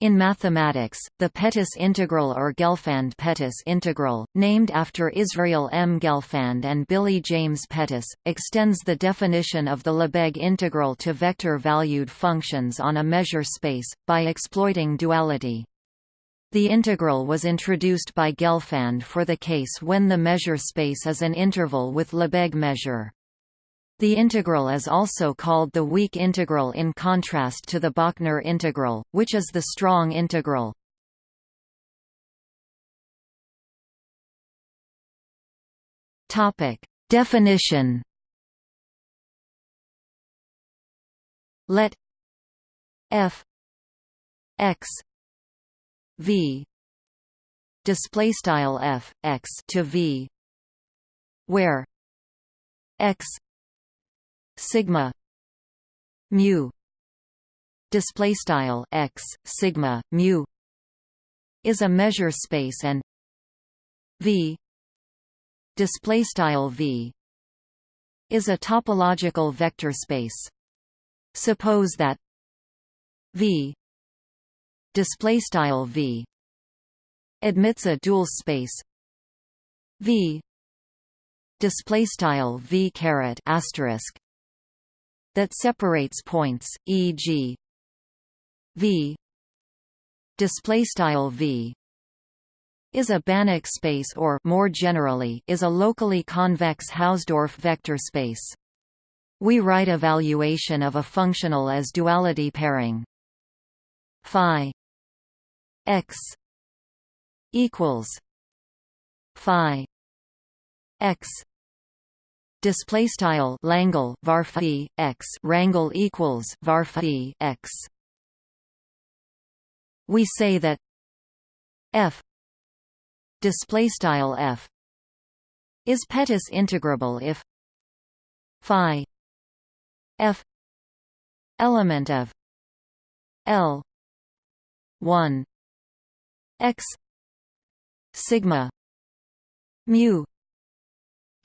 In mathematics, the Pettis integral or Gelfand Pettis integral, named after Israel M. Gelfand and Billy James Pettis, extends the definition of the Lebesgue integral to vector-valued functions on a measure space, by exploiting duality. The integral was introduced by Gelfand for the case when the measure space is an interval with Lebesgue measure. The integral is also called the weak integral in contrast to the Bochner integral, which is the strong integral. Definition. Let f x v display style f x to v where x sigma mu display style x sigma mu is a measure space and v display style v is a topological vector space. Suppose that v display style v admits a dual space v display style v caret asterisk that separates points, e.g. V display style V is a Banach space or more generally is a locally convex Hausdorff vector space. We write evaluation of a functional as duality pairing phi x equals phi x display style Langle varphi x rangle equals varphi x. We say that f display style f is Pettis integrable if phi f element of L 1 x sigma mu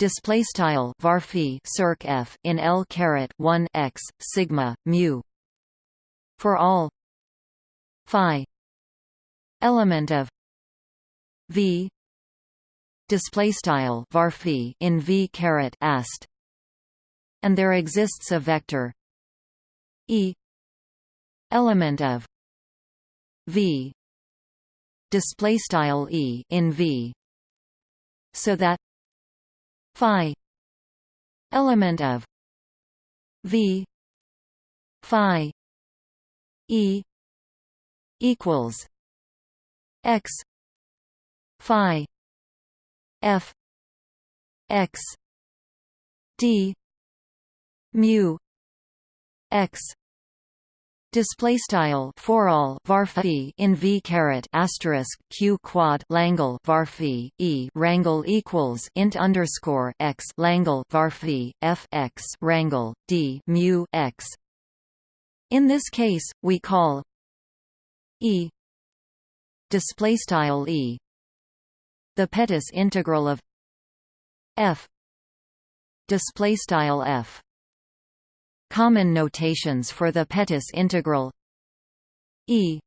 display style varphi circ f in L caret 1 x sigma mu. For all phi element of v display style varphi in v caret ast. And there exists a vector e element of v display style e in v. So that phi element of v phi e equals x phi f x d mu x Display style for all varphi in v caret asterisk q quad langle varphi e rangle equals int underscore x langle varphi f x rangle d mu x. In this case, we call e display style e the Pettis integral of f display style f Common notations for the Pettis integral E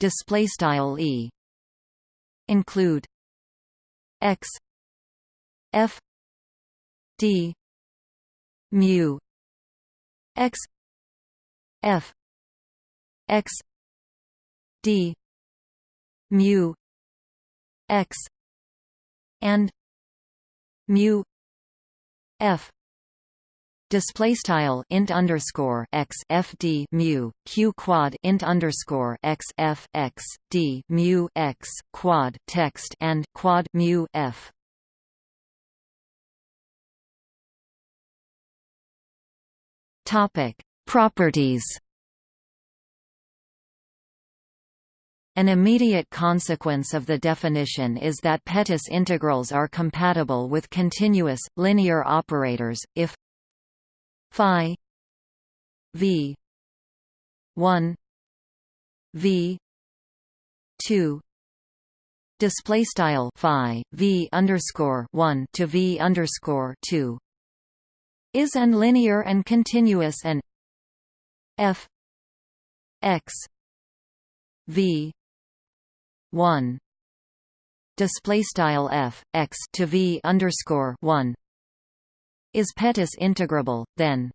display style E include x f d mu x f x d mu x and mu f display style int underscore x fd mu q quad int underscore x f x d mu x quad text and quad mu f. Topic properties. An immediate consequence of the definition is that Pettis integrals are compatible with continuous, linear operators, if phi v 1 v 2 display style phi v underscore 1 to v underscore 2 is and linear and continuous and f x v 1 display style f x to v underscore 1 is Pettis integrable then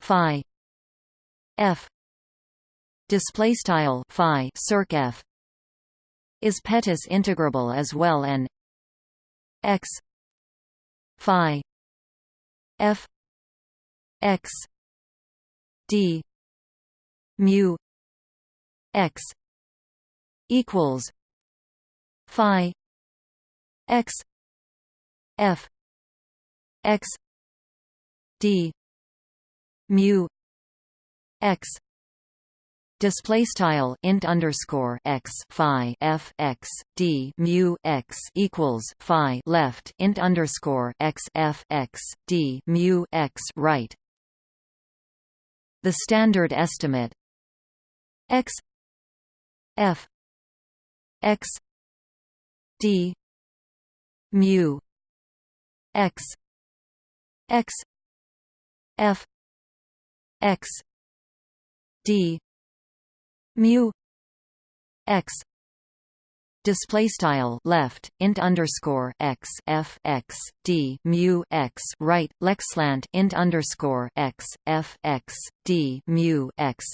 phi f display style phi circ f is Pettis integrable as well and x phi f x d mu x equals phi x f x d mu x display style int underscore x phi f x d mu x equals phi left int underscore x f x d mu x right. The standard estimate x f x d mu x x f x d mu x display style left int underscore x f x d mu x right leqslant int underscore x f x d mu x.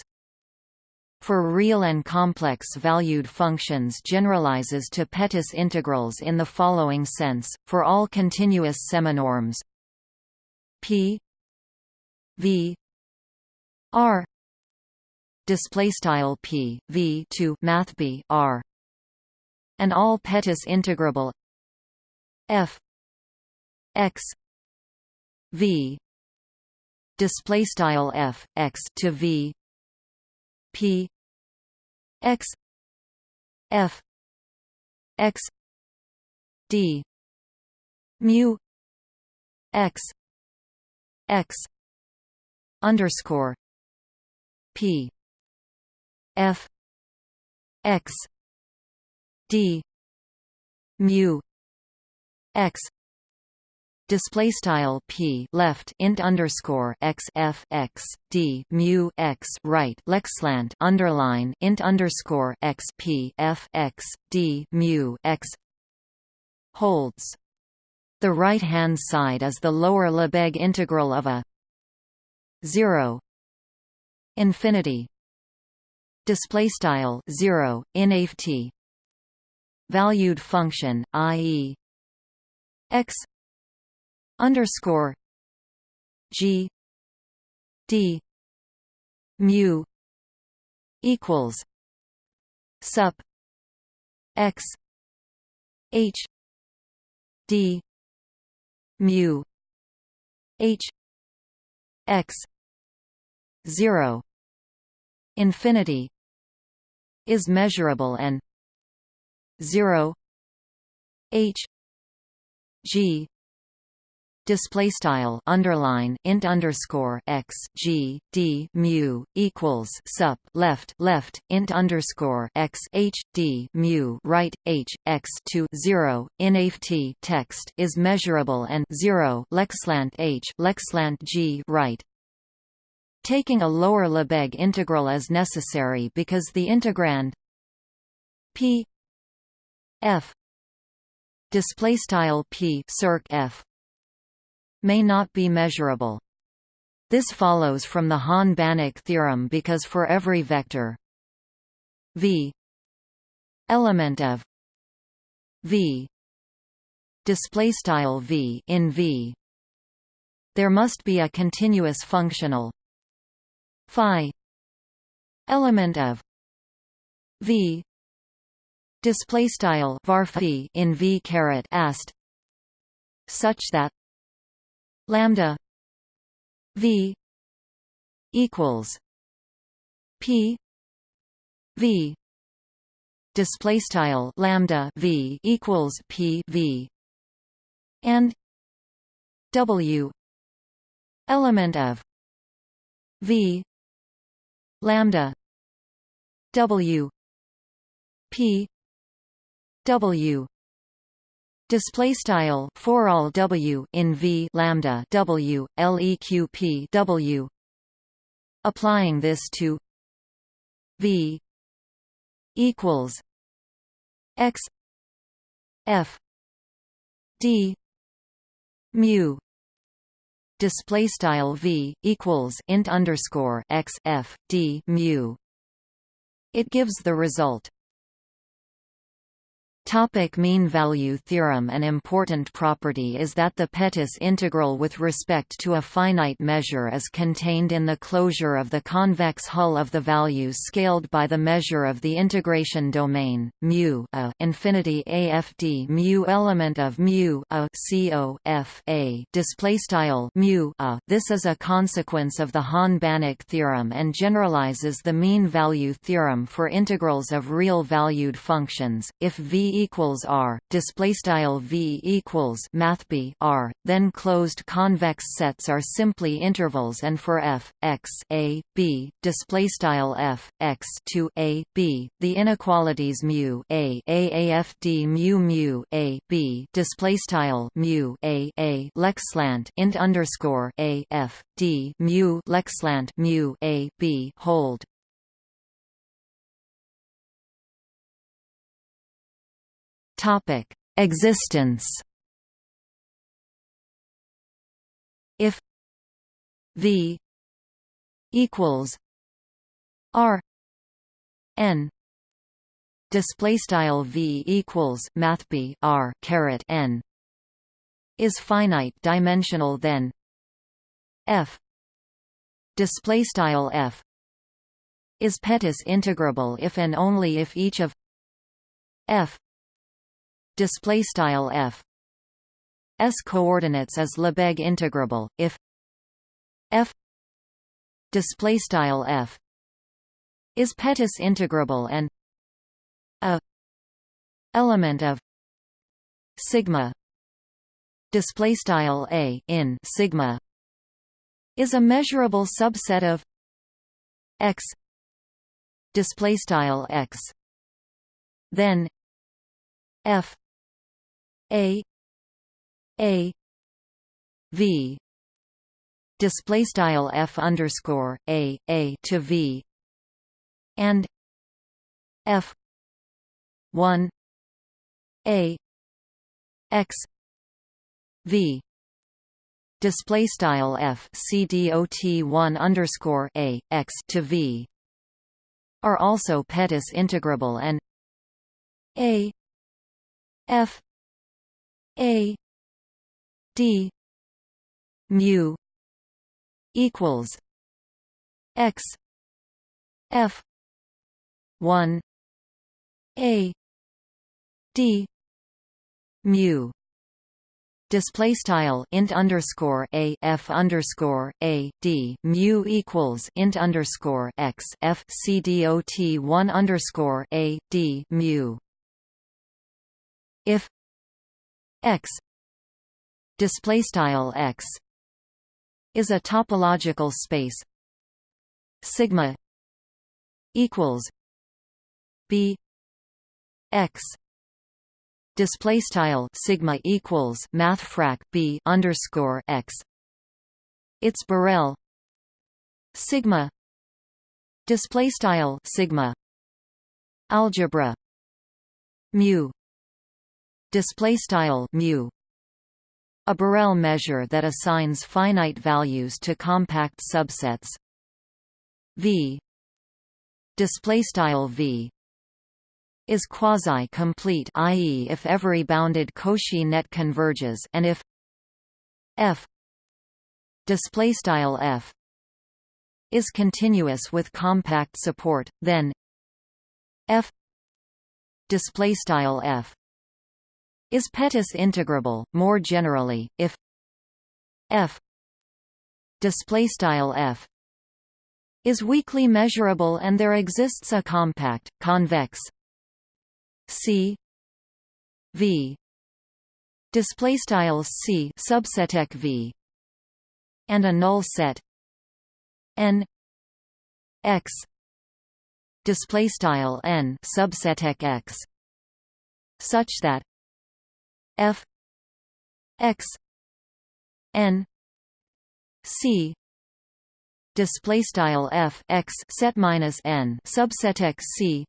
For real and complex valued functions generalizes to Pettis integrals in the following sense, for all continuous seminorms p v r. Display style p v to math b r. And all Pettis integrable. F x v. Display style f x to v. P x f x d. Mu x x underscore p f x d mu x display style p left int underscore x f x d mu x right leqslant underline int underscore x p f x d mu x holds. The right hand side is the lower Lebesgue integral of a 0 infinity. Display style 0 in valued function i.e. x underscore g d mu equals sup x h d mu h x 0 infinity is measurable and 0 h g display style underline int underscore x g d mu equals sup left left int underscore x h d mu right h x to zero in t text is measurable and zero leqslant h leqslant g right. Taking a lower Lebesgue integral is necessary because the integrand p f display style p circ f may not be measurable. This follows from the Hahn-Banach theorem because for every vector v element of v display style v in v there must be a continuous functional phi element of v display style var in v caret ast such that lambda v equals p v display style lambda v equals p v and w element of v lambda w p w display style for all w in v lambda w leq w. Applying this to v equals x f d mu. Display style v equals int underscore x f d mu. It gives the result Topic mean value theorem An important property is that the Pettis integral with respect to a finite measure is contained in the closure of the convex hull of the values scaled by the measure of the integration domain, mu a infinity afd mu element of mu a co f a display style mu a. This is a consequence of the Hahn-Banach theorem and generalizes the mean value theorem for integrals of real valued functions. If v equals r display style v equals mathb r then closed convex sets are simply intervals and for f x a b display style f x to a b the inequalities mu a aafd mu mu a b display style mu a a leqslant int underscore a f d mu leqslant mu a b hold Topic: Existence. If V equals R N display style V equals math B R caret N is finite dimensional then F display style F is Pettis integrable if and only if each of F display style f. S coordinates is Lebesgue integrable if f display style f is Pettis integrable and a element of sigma display style a in sigma is a measurable subset of x display style x. Then f a a v. Display style f underscore a a to v. And f 1 a x v. Display style f c dot 1 underscore a x to v. Are also Pettis integrable and a f a d mu equals x f 1 a d mu display style int underscore a f underscore a d mu equals int underscore x f c dot one underscore a d mu. If x display style x is a topological space. Sigma equals b x display style sigma equals math frac b underscore x. It's Borel sigma display style sigma algebra mu display style mu. A Borel measure that assigns finite values to compact subsets. V. Display style v. Is quasi-complete i.e. if every bounded Cauchy net converges and if f. Display style f. Is continuous with compact support then f. Display style f is Pettis integrable more generally if f display style f is weakly measurable and there exists a compact convex c v display style c subset v and a null set n x display style n subset x such that f x n c. Display style f x set minus n subset x c.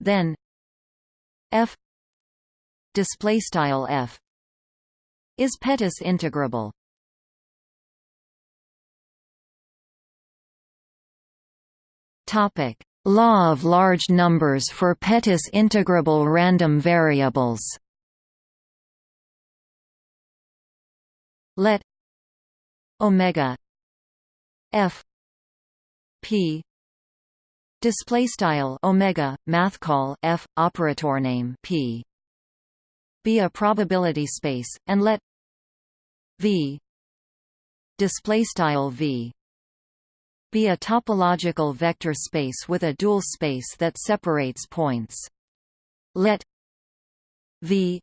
Then f display style f. Is Pettis integrable? Topic. Law of large numbers for Pettis integrable random variables let omega f p display style omega math call f operator name p be a probability space and let v display style v be a topological vector space with a dual space that separates points. Let v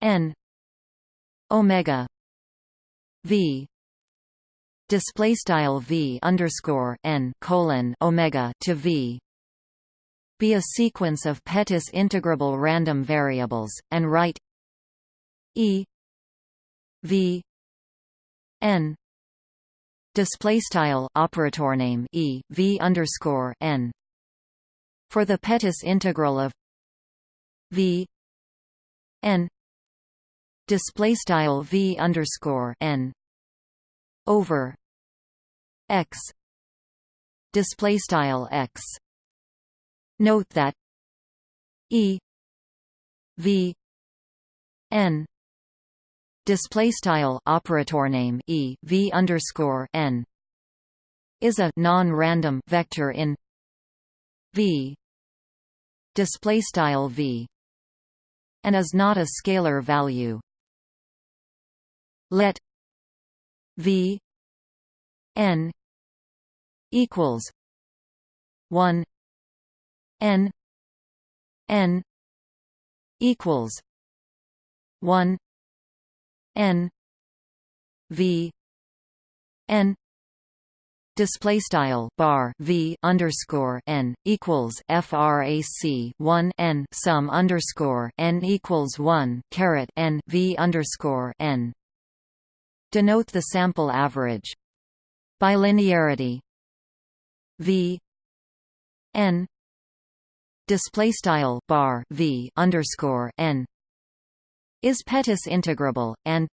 n omega v. Display style v underscore n colon omega to v. Be a sequence of Pettis integrable random variables, and write e v n. Display style operator name e v underscore n. For the Pettis integral of v n display style v underscore n over x display style x. Note that e v n display style operator name e v underscore n is a non-random vector in v display style v and is not a scalar value let V N equals one N N equals one N V N display style bar v underscore n equals frac 1 n sum underscore n equals 1 caret n v underscore n Denote the sample average. Bilinearity. V. N. Display style bar V underscore N. Is Pettis integrable and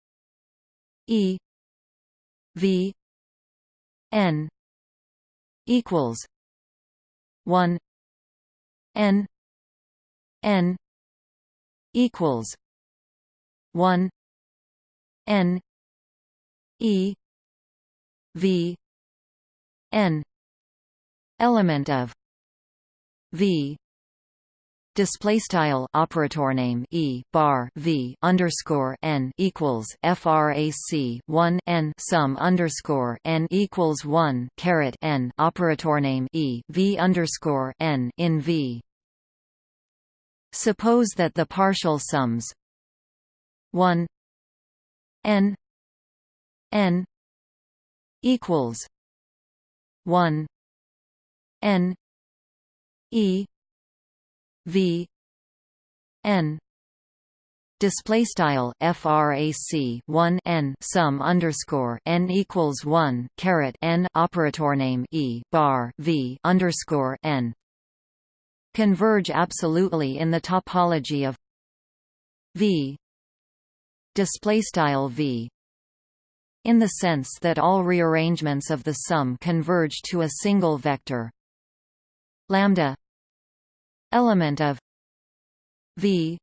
E. V. N. equals one N. N. equals one N E V N element of V display style operator name e bar v underscore n equals frac 1 n sum underscore n equals 1 caret n operator name e v underscore n in v. Suppose that the partial sums 1 n n equals 1 n e v n. Display style frac 1 n sum underscore n equals 1 caret n operator name e bar v underscore n. Converge absolutely in the topology of v. Display style v in the sense that all rearrangements of the sum converge to a single vector. Lambda element of v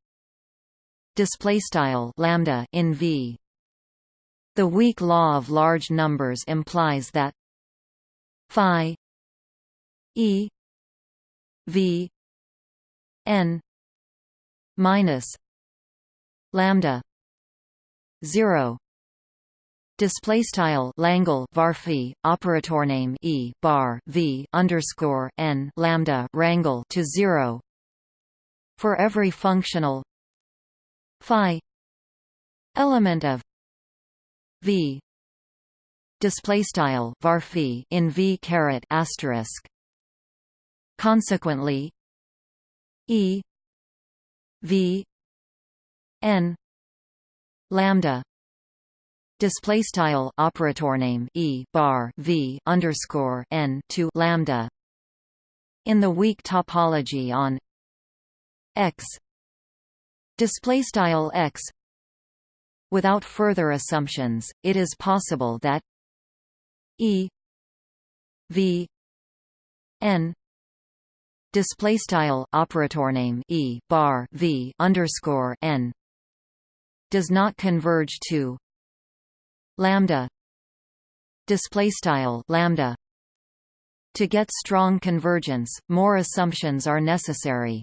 display style lambda in v. The weak law of large numbers implies that phi e v n minus lambda 0 display style Langle varphi operator name e bar v underscore n lambda rangle to zero. For every functional phi element of v display style varphi in v caret asterisk. Consequently e v n lambda display style operator name e bar v underscore n to lambda. In the weak topology on x display style x without further assumptions it is possible that e v n display style operator name e bar v underscore n does not converge to lambda display style lambda. To get strong convergence more assumptions are necessary.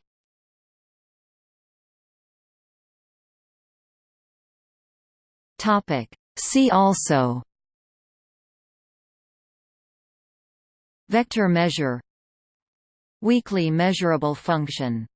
Topic. See also. Vector measure. Weakly measurable function